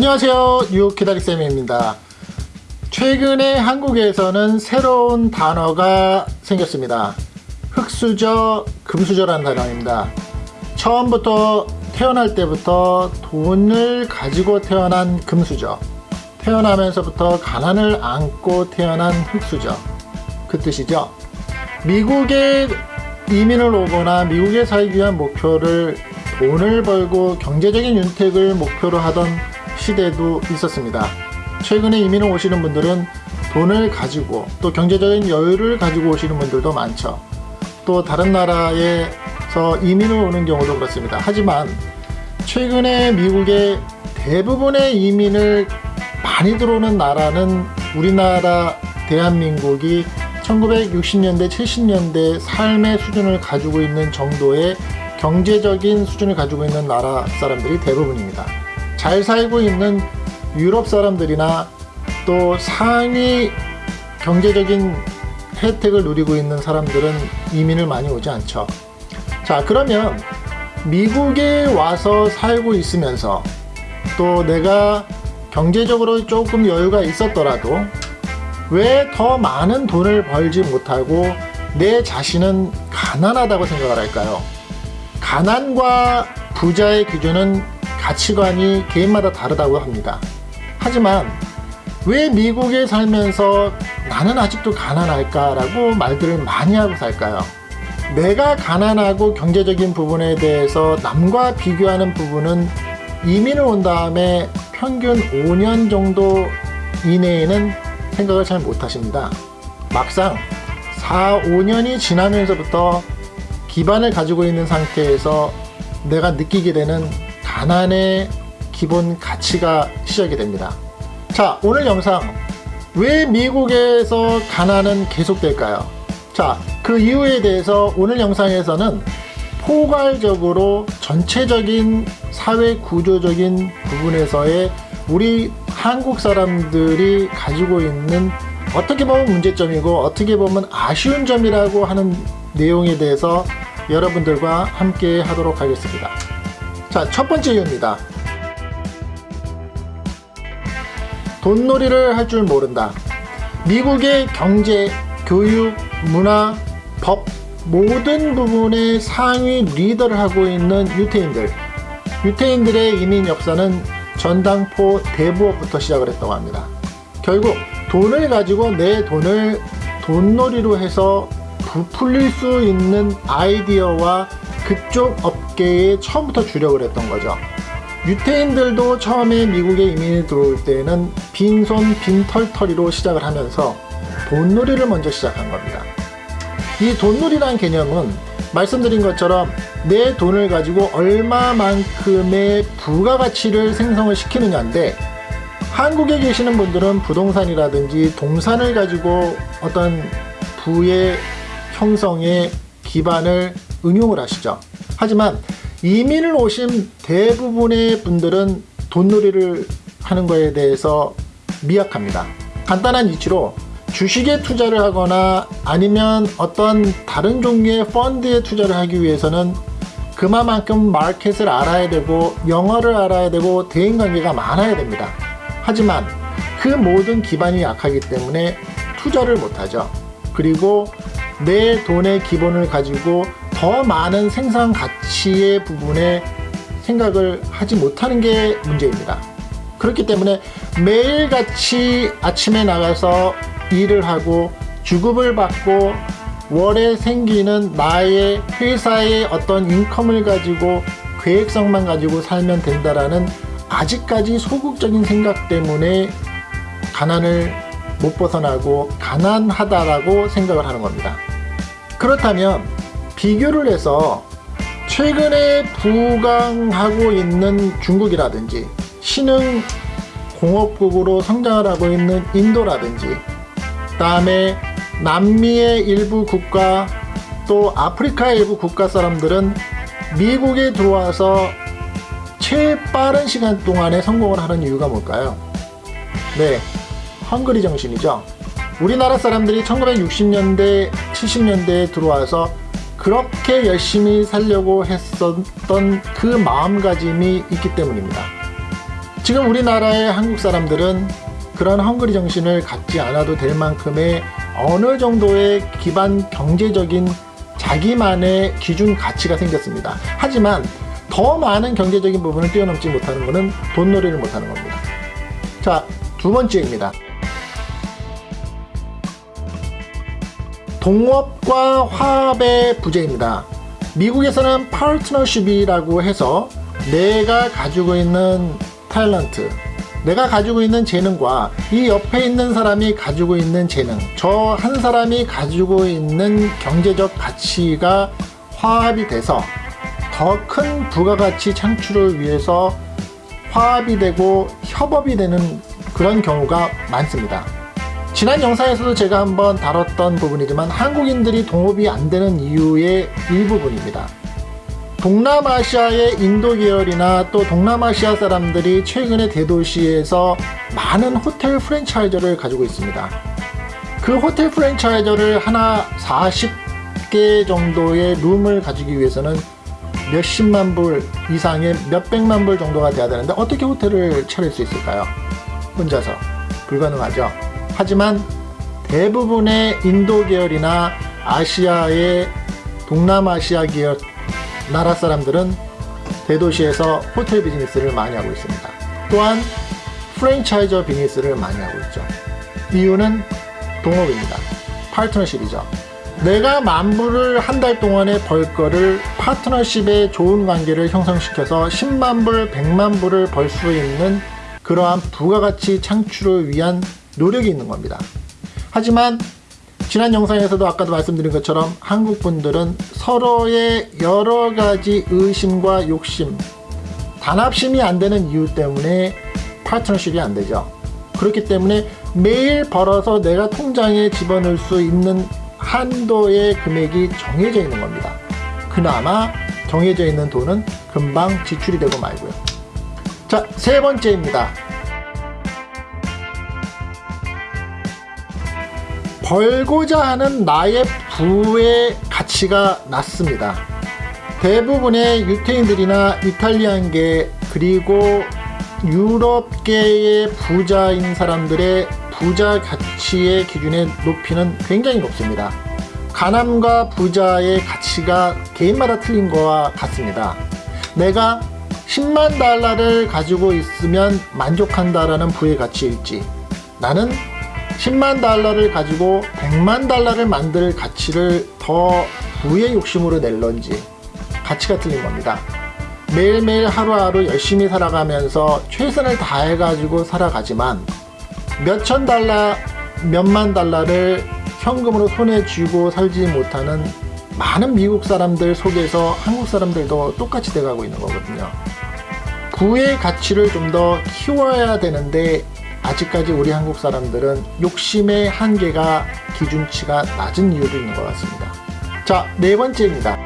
안녕하세요. 뉴욕 기다리쌤입니다. 최근에 한국에서는 새로운 단어가 생겼습니다. 흑수저 금수저라는 단어입니다. 처음부터 태어날 때부터 돈을 가지고 태어난 금수저 태어나면서부터 가난을 안고 태어난 흑수저. 그 뜻이죠. 미국에 이민을 오거나 미국에 살기 위한 목표를 돈을 벌고 경제적인 윤택을 목표로 하던 시대도 있었습니다. 최근에 이민을 오시는 분들은 돈을 가지고 또 경제적인 여유를 가지고 오시는 분들도 많죠. 또 다른 나라에서 이민을 오는 경우도 그렇습니다. 하지만 최근에 미국의 대부분의 이민을 많이 들어오는 나라는 우리나라 대한민국이 1960년대 70년대 삶의 수준을 가지고 있는 정도의 경제적인 수준을 가지고 있는 나라 사람들이 대부분입니다. 잘 살고 있는 유럽 사람들이나 또 상위 경제적인 혜택을 누리고 있는 사람들은 이민을 많이 오지 않죠. 자 그러면 미국에 와서 살고 있으면서 또 내가 경제적으로 조금 여유가 있었더라도 왜 더 많은 돈을 벌지 못하고 내 자신은 가난하다고 생각을 할까요? 가난과 부자의 기준은 가치관이 개인마다 다르다고 합니다. 하지만 왜 미국에 살면서 나는 아직도 가난할까 라고 말들을 많이 하고 살까요? 내가 가난하고 경제적인 부분에 대해서 남과 비교하는 부분은 이민을 온 다음에 평균 5년 정도 이내에는 생각을 잘 못하십니다. 막상 4, 5년이 지나면서부터 기반을 가지고 있는 상태에서 내가 느끼게 되는 가난의 기본 가치가 시작이 됩니다. 자 오늘 영상 왜 미국에서 가난은 계속될까요? 자그 이유에 대해서 오늘 영상에서는 포괄적으로 전체적인 사회 구조적인 부분에서의 우리 한국 사람들이 가지고 있는 어떻게 보면 문제점이고 어떻게 보면 아쉬운 점이라고 하는 내용에 대해서 여러분들과 함께 하도록 하겠습니다. 자, 첫 번째 이유입니다. 돈놀이를 할 줄 모른다. 미국의 경제, 교육, 문화, 법 모든 부분의 상위 리더를 하고 있는 유태인들 유태인들의 이민 역사는 전당포 대부업부터 시작을 했다고 합니다. 결국 돈을 가지고 내 돈을 돈놀이로 해서 부풀릴 수 있는 아이디어와 그쪽 업계에 처음부터 주력을 했던 거죠. 유태인들도 처음에 미국에 이민이 들어올 때는 빈손 빈털터리로 시작을 하면서 돈놀이를 먼저 시작한 겁니다. 이 돈놀이란 개념은 말씀드린 것처럼 내 돈을 가지고 얼마만큼의 부가가치를 생성을 시키느냐인데 한국에 계시는 분들은 부동산이라든지 동산을 가지고 어떤 부의 형성의 기반을 응용을 하시죠. 하지만 이민을 오신 대부분의 분들은 돈놀이를 하는 것에 대해서 미약합니다. 간단한 이치로 주식에 투자를 하거나 아니면 어떤 다른 종류의 펀드에 투자를 하기 위해서는 그만큼 마켓을 알아야 되고 영어를 알아야 되고 대인관계가 많아야 됩니다. 하지만 그 모든 기반이 약하기 때문에 투자를 못하죠. 그리고 내 돈의 기본을 가지고 더 많은 생산 가치의 부분에 생각을 하지 못하는 게 문제입니다. 그렇기 때문에 매일같이 아침에 나가서 일을 하고 주급을 받고 월에 생기는 나의 회사의 어떤 인컴을 가지고 계획성만 가지고 살면 된다라는 아직까지 소극적인 생각 때문에 가난을 못 벗어나고 가난하다라고 생각을 하는 겁니다. 그렇다면 비교를 해서 최근에 부강하고 있는 중국이라든지 신흥 공업국으로 성장을 하고 있는 인도라든지 다음에 남미의 일부 국가 또 아프리카의 일부 국가 사람들은 미국에 들어와서 최 빠른 시간 동안에 성공을 하는 이유가 뭘까요? 네, 헝그리 정신이죠. 우리나라 사람들이 1960년대 70년대에 들어와서 그렇게 열심히 살려고 했었던 그 마음가짐이 있기 때문입니다. 지금 우리나라의 한국 사람들은 그런 헝그리 정신을 갖지 않아도 될 만큼의 어느 정도의 기반 경제적인 자기만의 기준 가치가 생겼습니다. 하지만 더 많은 경제적인 부분을 뛰어넘지 못하는 것은 돈놀이를 못하는 겁니다. 자, 두 번째입니다. 동업과 화합의 부재입니다. 미국에서는 파트너십이라고 해서 내가 가지고 있는 탤런트, 내가 가지고 있는 재능과 이 옆에 있는 사람이 가지고 있는 재능, 저 한 사람이 가지고 있는 경제적 가치가 화합이 돼서 더 큰 부가가치 창출을 위해서 화합이 되고 협업이 되는 그런 경우가 많습니다. 지난 영상에서도 제가 한번 다뤘던 부분이지만 한국인들이 동업이 안 되는 이유의 일부분입니다. 동남아시아의 인도 계열이나 또 동남아시아 사람들이 최근에 대도시에서 많은 호텔 프랜차이저를 가지고 있습니다. 그 호텔 프랜차이저를 하나 40개 정도의 룸을 가지기 위해서는 몇십만 불 이상의 몇백만 불 정도가 돼야 되는데 어떻게 호텔을 차릴 수 있을까요? 혼자서 불가능하죠. 하지만 대부분의 인도 계열이나 아시아의 동남아시아 계열 나라 사람들은 대도시에서 호텔 비즈니스를 많이 하고 있습니다. 또한 프랜차이저 비즈니스를 많이 하고 있죠. 이유는 동업입니다. 파트너십이죠. 내가 만불을 한 달 동안에 벌 거를 파트너십의 좋은 관계를 형성시켜서 10만불, 100만불을 벌 수 있는 그러한 부가가치 창출을 위한 노력이 있는 겁니다. 하지만 지난 영상에서도 아까도 말씀드린 것처럼 한국 분들은 서로의 여러 가지 의심과 욕심, 단합심이 안 되는 이유 때문에 파트너십이 안 되죠. 그렇기 때문에 매일 벌어서 내가 통장에 집어넣을 수 있는 한도의 금액이 정해져 있는 겁니다. 그나마 정해져 있는 돈은 금방 지출이 되고 말고요. 자, 세 번째입니다. 벌고자 하는 나의 부의 가치가 낮습니다. 대부분의 유태인들이나 이탈리안계 그리고 유럽계의 부자인 사람들의 부자 가치의 기준의 높이는 굉장히 높습니다. 가남과 부자의 가치가 개인마다 틀린 거와 같습니다. 내가 10만 달러를 가지고 있으면 만족한다라는 부의 가치일지 나는 10만 달러를 가지고 100만 달러를 만들 가치를 더 부의 욕심으로 낼런지 가치가 틀린 겁니다. 매일매일 하루하루 열심히 살아가면서 최선을 다해가지고 살아가지만 몇천 달러, 몇만 달러를 현금으로 손에 쥐고 살지 못하는 많은 미국 사람들 속에서 한국 사람들도 똑같이 돼가고 있는 거거든요. 부의 가치를 좀 더 키워야 되는데 아직까지 우리 한국 사람들은 욕심의 한계가 기준치가 낮은 이유도 있는 것 같습니다. 자, 네 번째입니다.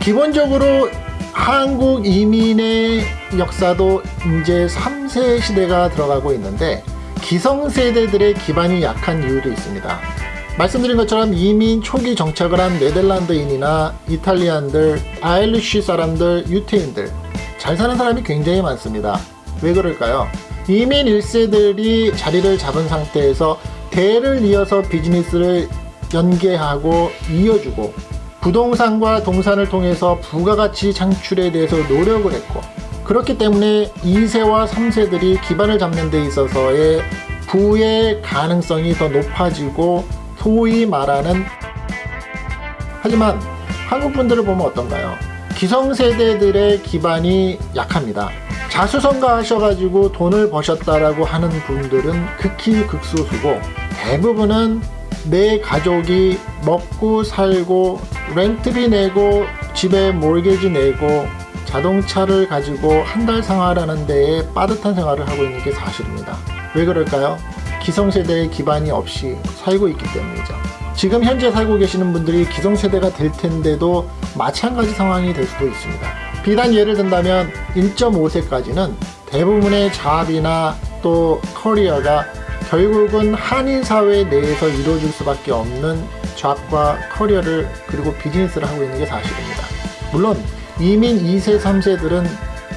기본적으로 한국 이민의 역사도 이제 3세 시대가 들어가고 있는데 기성세대들의 기반이 약한 이유도 있습니다. 말씀드린 것처럼 이민 초기 정착을 한 네덜란드인이나 이탈리안들, 아일리쉬 사람들, 유태인들 잘 사는 사람이 굉장히 많습니다. 왜 그럴까요? 이민 1세들이 자리를 잡은 상태에서 대를 이어서 비즈니스를 연계하고 이어주고 부동산과 동산을 통해서 부가가치 창출에 대해서 노력을 했고 그렇기 때문에 2세와 3세들이 기반을 잡는 데 있어서의 부의 가능성이 더 높아지고 소위 말하는 하지만 한국 분들을 보면 어떤가요? 기성세대들의 기반이 약합니다. 자수성가 하셔가지고 돈을 버셨다라고 하는 분들은 극히 극소수고 대부분은 내 가족이 먹고 살고 렌트비 내고 집에 몰개지 내고 자동차를 가지고 한 달 생활하는 데에 빠듯한 생활을 하고 있는 게 사실입니다. 왜 그럴까요? 기성세대의 기반이 없이 살고 있기 때문이죠. 지금 현재 살고 계시는 분들이 기성세대가 될 텐데도 마찬가지 상황이 될 수도 있습니다. 비단 예를 든다면 1.5세까지는 대부분의 잡이나 또 커리어가 결국은 한인 사회 내에서 이루어질 수밖에 없는 잡과 커리어를 그리고 비즈니스를 하고 있는 게 사실입니다. 물론 이민 2세, 3세들은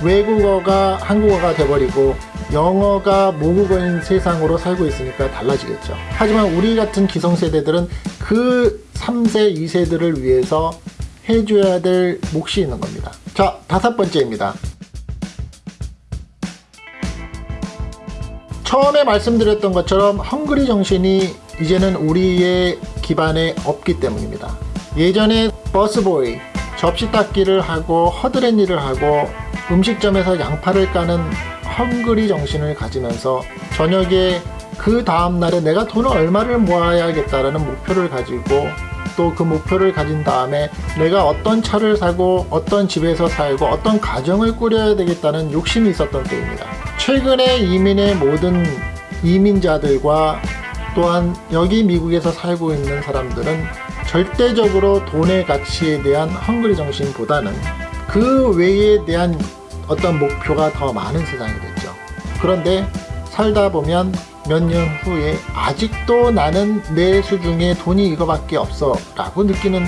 외국어가 한국어가 돼버리고 영어가 모국어인 세상으로 살고 있으니까 달라지겠죠. 하지만 우리 같은 기성세대들은 그 3세, 2세들을 위해서 해줘야 될 몫이 있는 겁니다. 자, 다섯 번째입니다. 처음에 말씀드렸던 것처럼 헝그리 정신이 이제는 우리의 기반에 없기 때문입니다. 예전에 버스보이, 접시 닦기를 하고 허드렛 일을 하고 음식점에서 양파를 까는 헝그리 정신을 가지면서 저녁에 그 다음날에 내가 돈을 얼마를 모아야겠다라는 목표를 가지고 또 그 목표를 가진 다음에 내가 어떤 차를 사고 어떤 집에서 살고 어떤 가정을 꾸려야 되겠다는 욕심이 있었던 때입니다. 최근에 이민의 모든 이민자들과 또한 여기 미국에서 살고 있는 사람들은 절대적으로 돈의 가치에 대한 헝그리 정신보다는 그 외에 대한 어떤 목표가 더 많은 세상이 됐죠. 그런데 살다 보면 몇 년 후에 아직도 나는 내 수중에 돈이 이거밖에 없어 라고 느끼는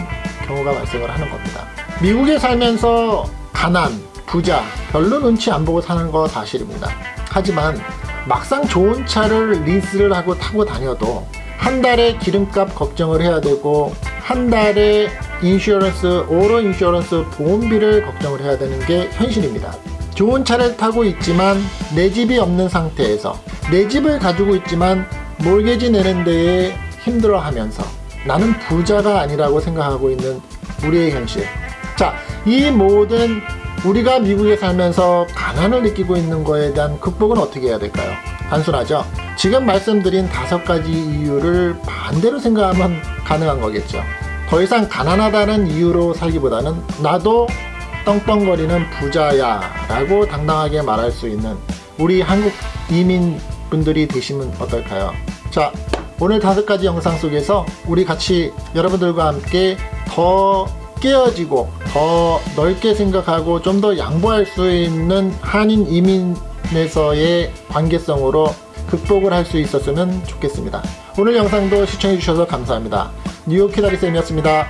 경우가 발생을 하는 겁니다. 미국에 살면서 가난, 부자, 별로 눈치 안 보고 사는 거 사실입니다. 하지만 막상 좋은 차를 리스를 하고 타고 다녀도 한 달에 기름값 걱정을 해야 되고 한 달에 insurance, auto insurance 보험비를 걱정을 해야 되는 게 현실입니다. 좋은 차를 타고 있지만 내 집이 없는 상태에서 내 집을 가지고 있지만 mortgage 내는 데에 힘들어 하면서 나는 부자가 아니라고 생각하고 있는 우리의 현실. 자, 이 모든 우리가 미국에 살면서 가난을 느끼고 있는 거에 대한 극복은 어떻게 해야 될까요? 단순하죠. 지금 말씀드린 다섯 가지 이유를 반대로 생각하면 가능한 거겠죠. 더 이상 가난하다는 이유로 살기보다는 나도 떵떵거리는 부자야 라고 당당하게 말할 수 있는 우리 한국 이민 분들이 되시면 어떨까요? 자, 오늘 다섯 가지 영상 속에서 우리 같이 여러분들과 함께 더 깨어지고 더 넓게 생각하고 좀 더 양보할 수 있는 한인 이민에서의 관계성으로 극복을 할 수 있었으면 좋겠습니다. 오늘 영상도 시청해 주셔서 감사합니다. 뉴욕 키다리쌤이었습니다.